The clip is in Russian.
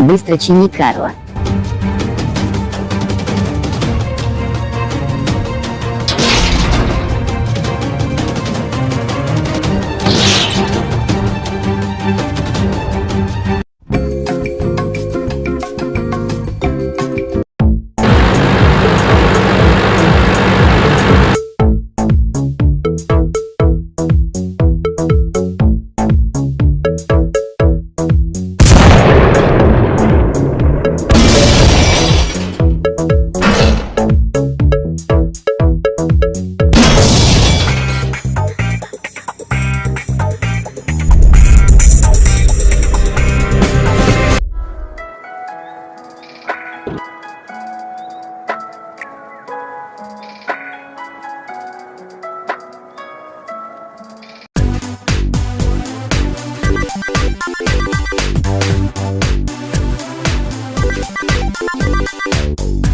быстро чини Карла. you